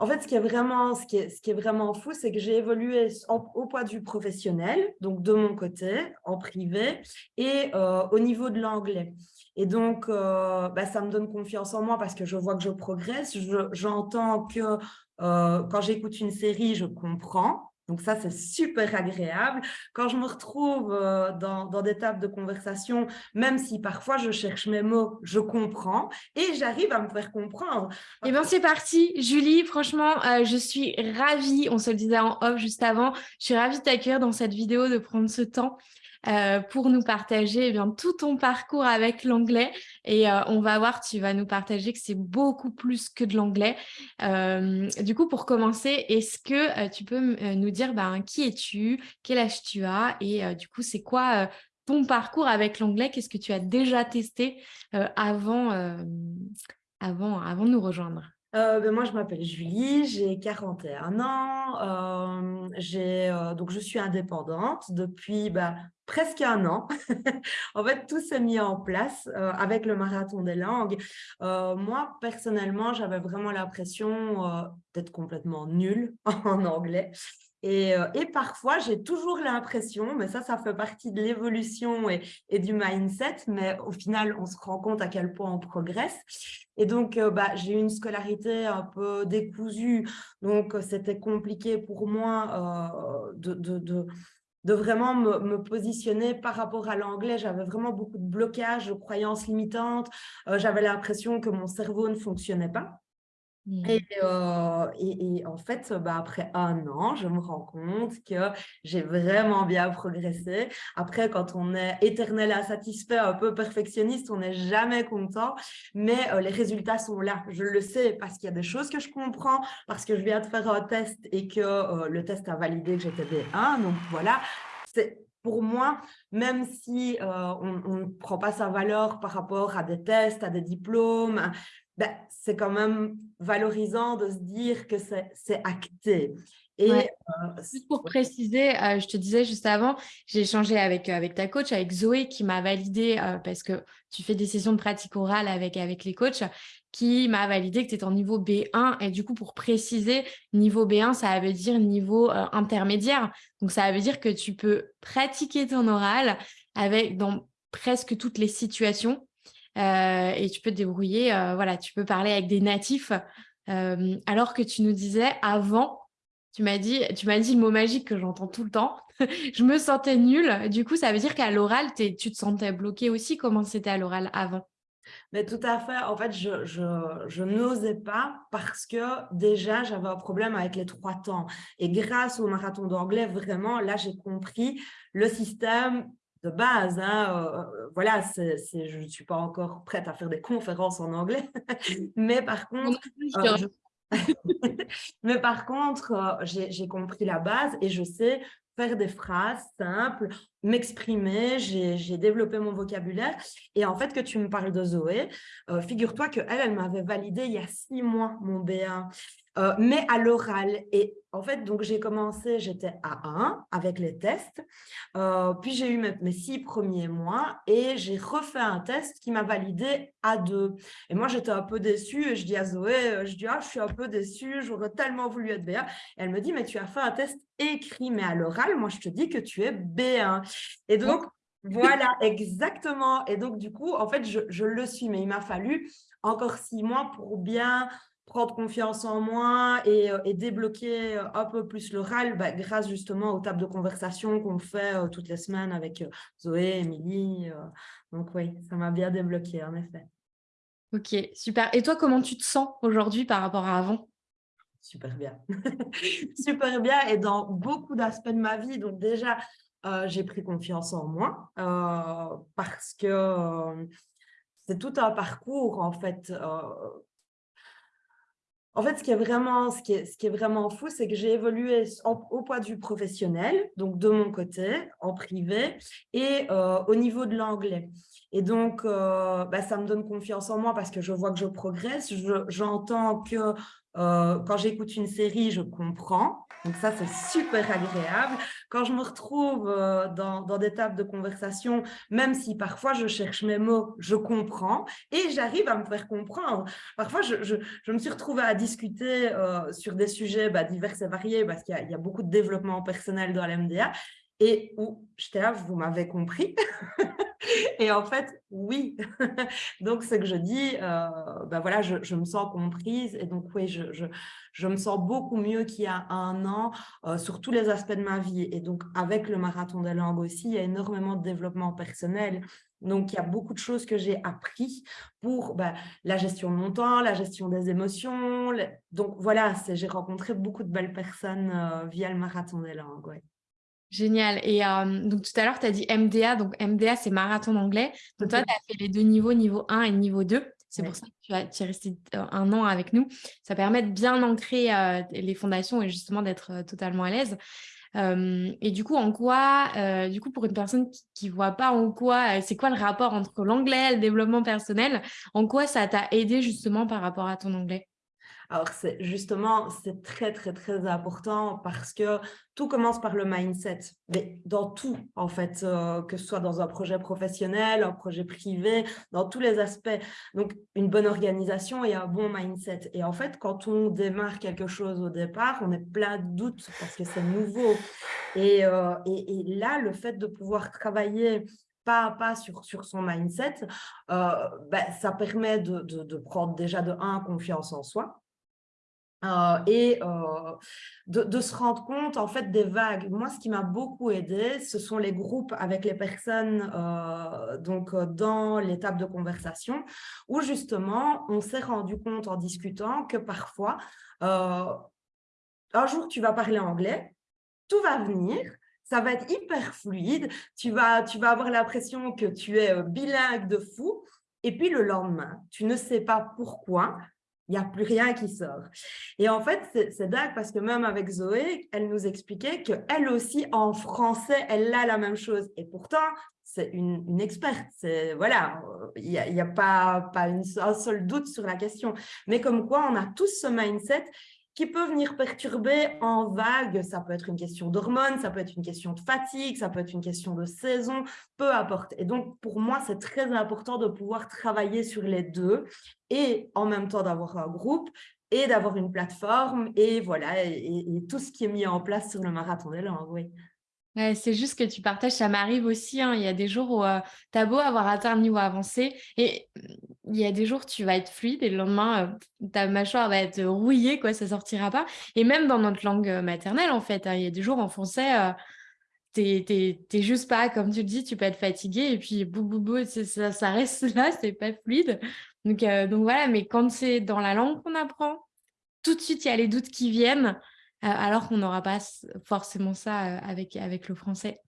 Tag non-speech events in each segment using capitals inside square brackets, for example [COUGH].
En fait, ce qui est vraiment, ce qui est, ce qui est vraiment fou, c'est que j'ai évolué au point de vue professionnel, donc de mon côté, en privé, et euh, au niveau de l'anglais. Et donc, euh, bah, ça me donne confiance en moi parce que je vois que je progresse. J'entends que euh, quand j'écoute une série, je comprends. Donc ça, c'est super agréable. Quand je me retrouve euh, dans, des tables de conversation, même si parfois je cherche mes mots, je comprends et j'arrive à me faire comprendre. Eh bien, c'est parti. Julie, franchement, euh, je suis ravie, on se le disait en off juste avant, je suis ravie de t'accueillir dans cette vidéo, de prendre ce temps euh, pour nous partager eh bien, tout ton parcours avec l'anglais. Et euh, on va voir, tu vas nous partager que c'est beaucoup plus que de l'anglais. Euh, du coup, pour commencer, est-ce que tu peux nous dire ben, qui es-tu, quel âge tu as et du coup, c'est quoi ton parcours avec l'anglais? Qu'est-ce que tu as déjà testé avant, avant, avant de nous rejoindre? Ben moi, je m'appelle Julie, j'ai 41 ans, euh, donc je suis indépendante depuis bah, presque un an. [LAUGHS] en fait, tout s'est mis en place euh, avec le marathon des langues. Euh, moi, personnellement, j'avais vraiment l'impression euh, d'être complètement nulle [LAUGHS] en anglais. Et, et parfois, j'ai toujours l'impression, mais ça, ça fait partie de l'évolution et, du mindset, mais au final, on se rend compte à quel point on progresse. Et donc, bah, j'ai eu une scolarité un peu décousue, donc c'était compliqué pour moi de, vraiment me, positionner par rapport à l'anglais. J'avais vraiment beaucoup de blocages, de croyances limitantes. Euh, j'avais l'impression que mon cerveau ne fonctionnait pas. Euh, et, et, en fait, bah, après un an, je me rends compte que j'ai vraiment bien progressé. Après, quand on est éternel insatisfait, un peu perfectionniste, on n'est jamais content, mais euh, les résultats sont là. Je le sais parce qu'il y a des choses que je comprends, parce que je viens de faire un test et que euh, le test a validé que j'étais B1. Donc voilà, c'est pour moi, même si on ne prend pas sa valeur par rapport à des tests, à des diplômes, ben, c'est quand même valorisant de se dire que c'est acté. Et euh, juste pour préciser, euh, je te disais juste avant, j'ai échangé avec, euh, avec ta coach, avec Zoé, qui m'a validé, parce que tu fais des sessions de pratique orale avec, avec les coachs, qui m'a validé que tu es en niveau B1. Et du coup, pour préciser, niveau B1, ça veut dire niveau intermédiaire. Donc, ça veut dire que tu peux pratiquer ton oral avec, dans presque toutes les situations. Euh, et tu peux te débrouiller, euh, voilà, tu peux parler avec des natifs. Euh, alors que tu nous disais avant, tu m'as dit, tu m'as dit le mot magique que j'entends tout le temps. [LAUGHS] je me sentais nulle. Du coup, ça veut dire qu'à l'oral, tu te sentais bloqué aussi. Comment c'était à l'oral avant? Mais tout à fait. En fait, je, je n'osais pas parce que déjà, j'avais un problème avec les trois temps. Et grâce au marathon d'anglais, vraiment, là, j'ai compris le système de base. Hein, euh, euh, voilà, je ne suis pas encore prête à faire des conférences en anglais, [LAUGHS] [LAUGHS] mais par contre, euh, mais par contre, j'ai compris la base et je sais faire des phrases simples, m'exprimer, j'ai développé mon vocabulaire. Et en fait, que tu me parles de Zoé, figure-toi qu'elle, elle, m'avait validé il y a six mois mon B1. Euh, mais à l'oral. Et en fait, donc j'ai commencé, j'étais à 1 avec les tests, euh, puis j'ai eu mes, six premiers mois et j'ai refait un test qui m'a validé à 2. Et moi, j'étais un peu déçue et je dis à Zoé, euh, je dis, ah, je suis un peu déçue, j'aurais tellement voulu être B1. elle me dit, mais tu as fait un test écrit, mais à l'oral, moi, je te dis que tu es B1. Et donc, voilà, [LAUGHS] exactement. Et donc, du coup, en fait, je, je le suis, mais il m'a fallu encore six mois pour bien prendre confiance en moi et, euh, débloquer euh, un peu plus l'oral bah, grâce justement aux tables de conversation qu'on fait euh, toutes les semaines avec Zoé, Émilie. donc oui, ça m'a bien débloqué en effet. Ok, super. Et toi, comment tu te sens aujourd'hui par rapport à avant? Super bien. [LAUGHS] super bien et dans beaucoup d'aspects de ma vie. Donc déjà, j'ai pris confiance en moi parce que c'est tout un parcours en fait en fait, ce qui est vraiment, ce fou, c'est que j'ai évolué au point de vue professionnel, donc de mon côté, en privé, et euh, au niveau de l'anglais. Et donc, euh, bah, ça me donne confiance en moi parce que je vois que je progresse. J'entends que euh, quand j'écoute une série, je comprends. Donc ça, c'est super agréable. Quand je me retrouve euh, dans, des tables de conversation, même si parfois je cherche mes mots, je comprends et j'arrive à me faire comprendre. Parfois, je, me suis retrouvée à discuter sur des sujets bah, divers et variés parce qu'il y, y, a beaucoup de développement personnel dans l'MDA et où j'étais là, vous m'avez compris [LAUGHS] Et en fait, oui. [LAUGHS] donc, ce que je dis, euh, ben voilà, je, me sens comprise. Et donc, oui, je, je, me sens beaucoup mieux qu'il y a un an euh, sur tous les aspects de ma vie. Et donc, avec le marathon des langues aussi, il y a énormément de développement personnel. Donc, il y a beaucoup de choses que j'ai appris pour ben, la gestion de mon temps, la gestion des émotions. Donc, voilà, j'ai rencontré beaucoup de belles personnes euh, via le marathon des langues. Ouais. Génial. Et donc tout à l'heure, tu as dit MDA. Donc MDA, c'est marathon d'anglais. Donc toi, tu as fait les deux niveaux, niveau 1 et niveau 2. C'est pour ça que tu, as, es resté un an avec nous. Ça permet de bien ancrer les fondations et justement d'être totalement à l'aise. et du coup, en quoi, du coup, pour une personne qui ne voit pas en quoi, c'est quoi le rapport entre l'anglais et le développement personnel, en quoi ça t'a aidé justement par rapport à ton anglais? Alors, justement, c'est très, très, très important parce que tout commence par le mindset, mais dans tout, en fait, euh, que ce soit dans un projet professionnel, un projet privé, dans tous les aspects. Donc, une bonne organisation et un bon mindset. Et en fait, quand on démarre quelque chose au départ, on est plein de doutes parce que c'est nouveau. Et, euh, là, le fait de pouvoir travailler pas à pas sur, sur son mindset, euh, ben, ça permet de, de, de, prendre déjà de un confiance en soi, euh, et euh, de, se rendre compte en fait des vagues. Moi, ce qui m'a beaucoup aidé, ce sont les groupes avec les personnes euh, donc dans l'étape de conversation où justement on s'est rendu compte en discutant que parfois un jour tu vas parler anglais, tout va venir, ça va être hyper fluide, tu vas, tu vas avoir l'impression que tu es bilingue de fou, et puis le lendemain, tu ne sais pas pourquoi, il n'y a plus rien qui sort. Et en fait, c'est dingue parce que même avec Zoé, elle nous expliquait qu'elle aussi, en français, elle a la même chose. Et pourtant, c'est une, experte. Voilà, il n'y a, pas, un seul doute sur la question. Mais comme quoi, on a tous ce mindset qui peut venir perturber en vague. Ça peut être une question d'hormones, ça peut être une question de fatigue, ça peut être une question de saison, peu importe. Et donc, pour moi, c'est très important de pouvoir travailler sur les deux et en même temps d'avoir un groupe et d'avoir une plateforme et voilà, et, tout ce qui est mis en place sur le marathon des langues, oui c'est juste que tu partages, ça m'arrive aussi. Hein. Il y a des jours où euh, tu as beau avoir atteint un niveau avancé et il y a des jours où tu vas être fluide et le lendemain, euh, ta mâchoire va être rouillée, quoi, ça sortira pas. Et même dans notre langue euh, maternelle, en fait, hein, il y a des jours en français, tu n'es juste pas, comme tu le dis, tu peux être fatigué et puis bou, bou, bou, ça, ça, reste [LAUGHS] là, c'est pas fluide. Donc, donc voilà, mais quand c'est dans la langue qu'on apprend, tout de suite, il y a les doutes qui viennent alors qu'on n'aura pas forcément ça avec, avec le français.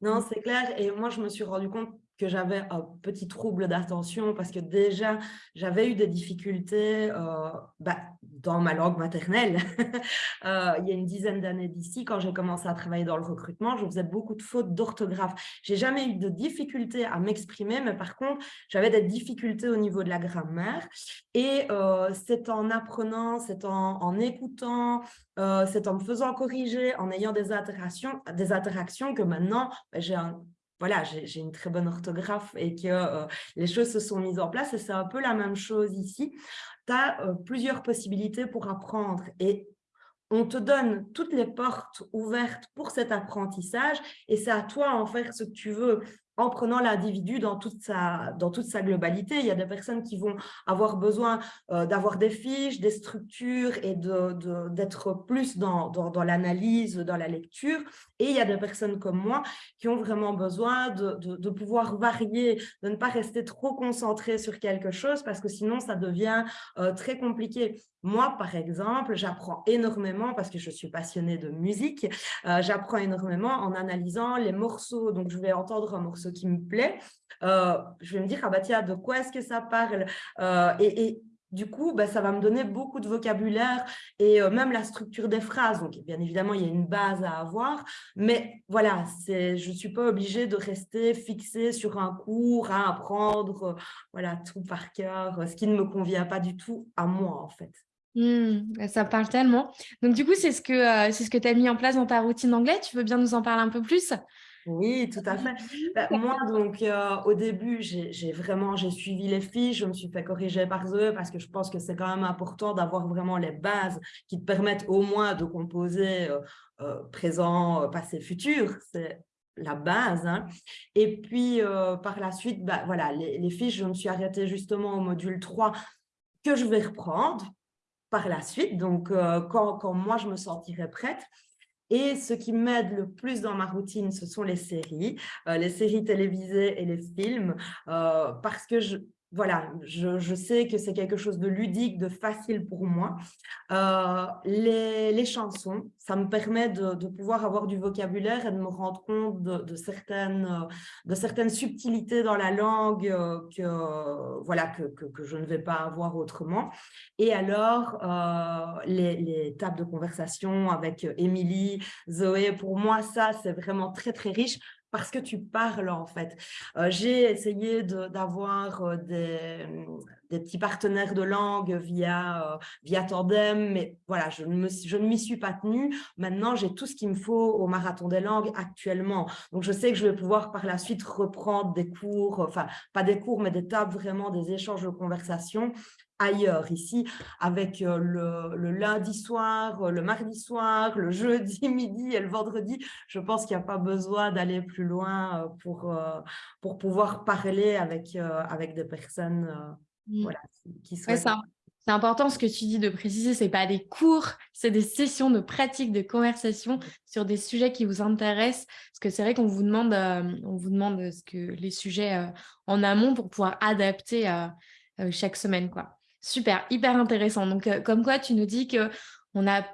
Non, mmh. c'est clair. Et moi, je me suis rendu compte que j'avais un petit trouble d'attention parce que déjà, j'avais eu des difficultés euh, bah, dans ma langue maternelle. [LAUGHS] Euh, il y a une dizaine d'années d'ici, quand j'ai commencé à travailler dans le recrutement, je faisais beaucoup de fautes d'orthographe. J'ai jamais eu de difficultés à m'exprimer, mais par contre, j'avais des difficultés au niveau de la grammaire. Et euh, c'est en apprenant, c'est en, en, écoutant, c'est en me faisant corriger, en ayant des interactions, des interactions que maintenant, bah, j'ai un voilà, j'ai une très bonne orthographe et que euh, les choses se sont mises en place. Et c'est un peu la même chose ici. Tu as euh, plusieurs possibilités pour apprendre et on te donne toutes les portes ouvertes pour cet apprentissage et c'est à toi en faire ce que tu veux en prenant l'individu dans, toute sa, dans toute sa globalité. Il y a des personnes qui vont avoir besoin euh, d'avoir des fiches, des structures et d'être plus dans, dans, l'analyse, dans la lecture. Et il y a des personnes comme moi qui ont vraiment besoin de, de, pouvoir varier, de ne pas rester trop concentré sur quelque chose parce que sinon, ça devient euh, très compliqué. Moi, par exemple, j'apprends énormément parce que je suis passionnée de musique. Euh, j'apprends énormément en analysant les morceaux. Donc, je vais entendre un morceau qui me plaît. Euh, je vais me dire, ah bah tiens, de quoi est-ce que ça parle? Euh, et, du coup, bah, ça va me donner beaucoup de vocabulaire et euh, même la structure des phrases. Donc, bien évidemment, il y a une base à avoir, mais voilà, je ne suis pas obligée de rester fixée sur un cours à apprendre voilà, tout par cœur, ce qui ne me convient pas du tout à moi, en fait. Mmh, ça parle tellement. Donc, du coup, c'est ce que, c'est ce que tu as mis en place dans ta routine d'anglais? Tu veux bien nous en parler un peu plus? Oui, tout à fait. Bah, moi, donc, euh, au début, j'ai vraiment j'ai suivi les fiches, je me suis fait corriger par eux parce que je pense que c'est quand même important d'avoir vraiment les bases qui te permettent au moins de composer euh, euh, présent, passé, futur. C'est la base. Hein. Et puis, par la suite, bah, voilà, les, les fiches, je me suis arrêtée justement au module 3 que je vais reprendre par la suite. Donc, quand, quand moi, je me sentirai prête. Et ce qui m'aide le plus dans ma routine, ce sont les séries, euh, les séries télévisées et les films, euh, parce que je, voilà, je, sais que c'est quelque chose de ludique, de facile pour moi. Euh, les, chansons, ça me permet de, pouvoir avoir du vocabulaire et de me rendre compte de, certaines, de certaines subtilités dans la langue euh, que, voilà, que, que, je ne vais pas avoir autrement. Et alors, euh, les, les, tables de conversation avec Émilie, Zoé, pour moi, ça, c'est vraiment très, très riche parce que tu parles en fait. Euh, j'ai essayé d'avoir euh, des, des, petits partenaires de langue via, euh, via Tandem, mais voilà, je ne, m'y suis pas tenue. Maintenant, j'ai tout ce qu'il me faut au Marathon des langues actuellement. Donc, je sais que je vais pouvoir par la suite reprendre des cours, enfin, pas des cours, mais des tables, vraiment des échanges de conversation ailleurs, ici, avec euh, le, lundi soir, euh, le mardi soir, le [LAUGHS] jeudi midi et le vendredi. Je pense qu'il n'y a pas besoin d'aller plus loin pour, pour pouvoir parler avec, avec des personnes. Voilà, qui c'est important ce que tu dis de préciser, ce n'est pas des cours, c'est des sessions de pratique, de conversation sur des sujets qui vous intéressent. Parce que c'est vrai qu'on vous demande, on vous demande ce que les sujets en amont pour pouvoir adapter chaque semaine. quoi. Super, hyper intéressant. Donc, euh, comme quoi, tu nous dis que on a,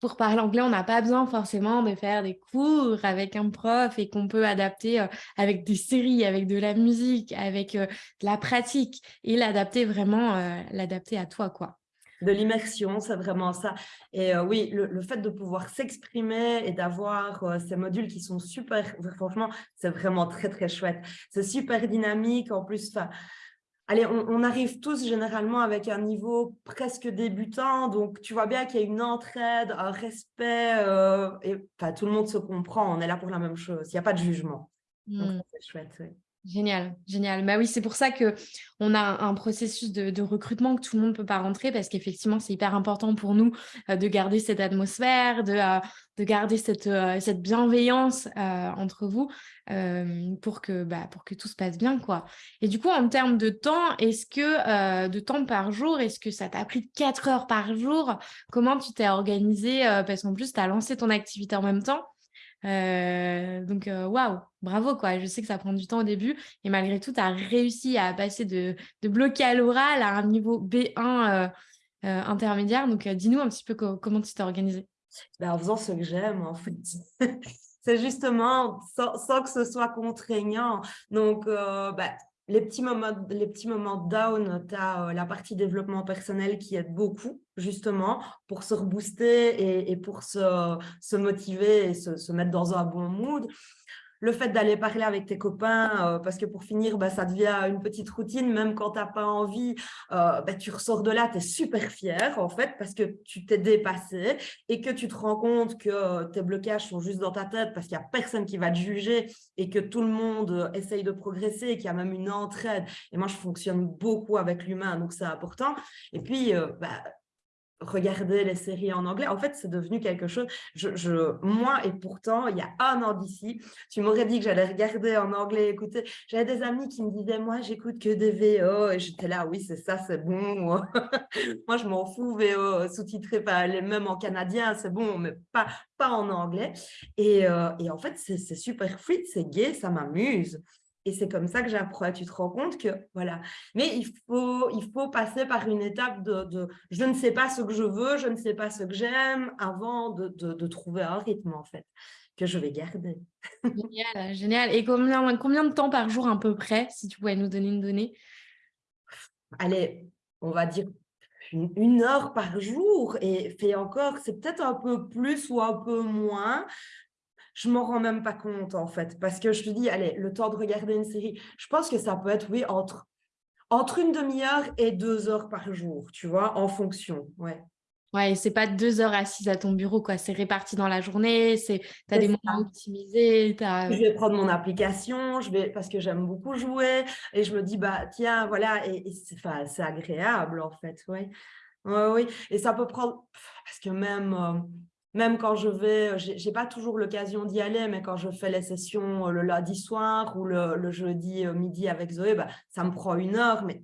pour parler anglais, on n'a pas besoin forcément de faire des cours avec un prof et qu'on peut adapter euh, avec des séries, avec de la musique, avec euh, de la pratique et l'adapter vraiment, l'adapter à toi, quoi. De l'immersion, c'est vraiment ça. Et oui, le, fait de pouvoir s'exprimer et d'avoir ces modules qui sont super, franchement, c'est vraiment très, très chouette. C'est super dynamique. En plus, Allez, on, arrive tous généralement avec un niveau presque débutant, donc tu vois bien qu'il y a une entraide, un respect, euh, et tout le monde se comprend, on est là pour la même chose, il n'y a pas de jugement. Mmh. c'est chouette, oui. Génial, génial. Bah oui, c'est pour ça qu'on a un processus de, recrutement que tout le monde ne peut pas rentrer parce qu'effectivement, c'est hyper important pour nous euh, de garder cette atmosphère, de, euh, de garder cette, euh, bienveillance entre vous pour, que, bah, pour que tout se passe bien. quoi. Et du coup, en termes de temps, est-ce que de temps par jour, est-ce que ça t'a pris 4 heures par jour? Comment tu t'es organisé Parce qu'en plus, tu as lancé ton activité en même temps? Euh, donc, euh, waouh, bravo quoi. Je sais que ça prend du temps au début et malgré tout, tu as réussi à passer de, de bloqué à l'oral à un niveau B1 euh, intermédiaire. Donc, dis-nous un petit peu comment tu t'es organisé. Ben, en faisant ce que j'aime, en fait. [LAUGHS] C'est justement sans, que ce soit contraignant. Donc, ben, les petits moments, les petits moments down, tu as la partie développement personnel qui aide beaucoup, justement, pour se rebooster et, pour se, se, motiver et se, mettre dans un bon mood le fait d'aller parler avec tes copains, euh, parce que pour finir, bah, ça devient une petite routine, même quand tu n'as pas envie, euh, bah, tu ressors de là, tu es super fier en fait, parce que tu t'es dépassé et que tu te rends compte que euh, tes blocages sont juste dans ta tête parce qu'il n'y a personne qui va te juger et que tout le monde essaye de progresser qu'il y a même une entraide. Et moi, je fonctionne beaucoup avec l'humain, donc c'est important. Et puis, bah, regarder les séries en anglais. En fait, c'est devenu quelque chose, moi, et pourtant, il y a un an d'ici, tu m'aurais dit que j'allais regarder en anglais, écouter. J'avais des amis qui me disaient, moi, j'écoute que des VO, et j'étais là, oui, c'est ça, c'est bon. [LAUGHS] moi, je m'en fous, VO, sous-titré, même en canadien, c'est bon, mais pas, pas en anglais. Et, euh, et en fait, c'est super fluide, c'est gay, ça m'amuse. Et c'est comme ça que j'apprends. Tu te rends compte que, voilà. Mais il faut, il faut passer par une étape de, je ne sais pas ce que je veux, je ne sais pas ce que j'aime, avant de, de, trouver un rythme, en fait, que je vais garder. Génial, génial. Et combien, combien de temps par jour à peu près, si tu pouvais nous donner une donnée? Allez, on va dire, une, heure par jour et fait encore, c'est peut-être un peu plus ou un peu moins. Je m'en rends même pas compte en fait, parce que je te dis, allez, le temps de regarder une série, je pense que ça peut être, oui, entre, entre une demi-heure et deux heures par jour, tu vois, en fonction, ouais. Ouais, c'est pas deux heures assises à ton bureau, quoi. C'est réparti dans la journée, c'est as des moments optimisés. As... Je vais prendre mon application, je vais parce que j'aime beaucoup jouer et je me dis bah tiens voilà et, c'est agréable en fait, oui. Ouais, oui. Et ça peut prendre parce que même euh, même quand je vais, j'ai pas toujours l'occasion d'y aller, mais quand je fais les sessions euh, le lundi soir ou le, jeudi euh, midi avec Zoé, bah, ça me prend une heure, mais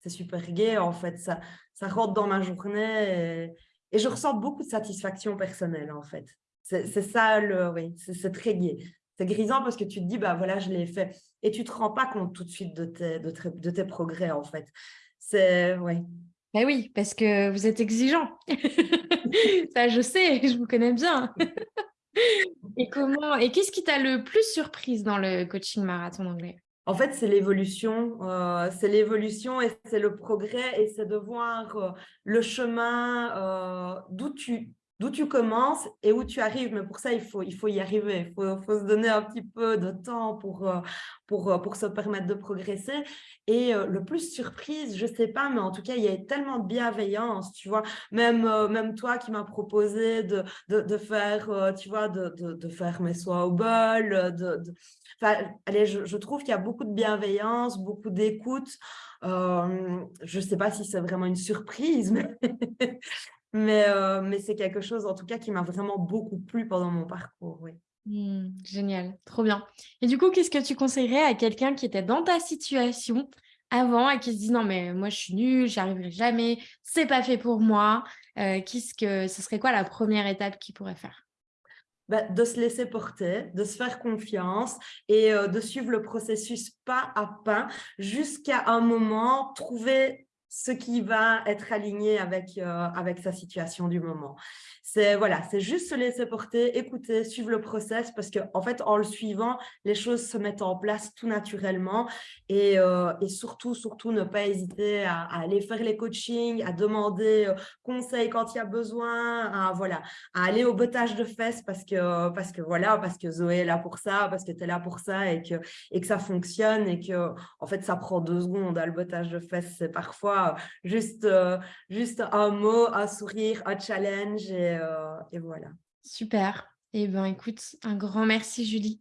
c'est super gai en fait. Ça, ça rentre dans ma journée et, je ressens beaucoup de satisfaction personnelle en fait. C'est ça, le, oui, c'est très gai. C'est grisant parce que tu te dis, bah voilà, je l'ai fait. Et tu ne te rends pas compte tout de suite de tes, de, de tes progrès en fait. C'est, oui. Ben oui, parce que vous êtes exigeant. [LAUGHS] ça, je sais, je vous connais bien. [LAUGHS] et comment, et qu'est-ce qui t'a le plus surprise dans le coaching marathon anglais en fait, c'est l'évolution, euh, c'est l'évolution et c'est le progrès et c'est de voir euh, le chemin euh, d'où tu, d'où tu commences et où tu arrives. Mais pour ça, il faut, il faut y arriver. Il faut, se donner un petit peu de temps pour, euh, pour, euh, pour se permettre de progresser. Et euh, le plus surprise, je ne sais pas, mais en tout cas, il y a tellement de bienveillance, tu vois. Même, même toi qui m'as proposé de, de, faire, tu vois, de, de, faire mes soins au bol. De, Enfin, allez, je, je trouve qu'il y a beaucoup de bienveillance, beaucoup d'écoute. je ne sais pas si c'est vraiment une surprise, mais, [LAUGHS] mais, euh, mais c'est quelque chose, en tout cas, qui m'a vraiment beaucoup plu pendant mon parcours. Oui. Mmh, génial, trop bien. Et du coup, qu'est-ce que tu conseillerais à quelqu'un qui était dans ta situation avant et qui se dit non mais moi je suis nulle, j'y arriverai jamais, c'est pas fait pour moi. Euh, qu'est-ce que ce serait quoi la première étape qu'il pourrait faire? Bah, de se laisser porter, de se faire confiance et euh, de suivre le processus pas à pas jusqu'à un moment trouver ce qui va être aligné avec, euh, avec sa situation du moment. C'est voilà, c'est juste se laisser porter, écouter, suivre le process parce que en fait, en le suivant, les choses se mettent en place tout naturellement et, euh, et surtout, surtout ne pas hésiter à, aller faire les coachings, à demander euh, conseil quand il y a besoin, à, voilà, à aller au bottage de fesses parce que, parce que voilà, parce que Zoé est là pour ça, parce que tu es là pour ça et que, et que ça fonctionne et que en fait, ça prend deux secondes. Hein, le bottage de fesses, c'est parfois juste, juste un mot, un sourire, un challenge et euh, voilà. Super. Eh bien, écoute, un grand merci, Julie.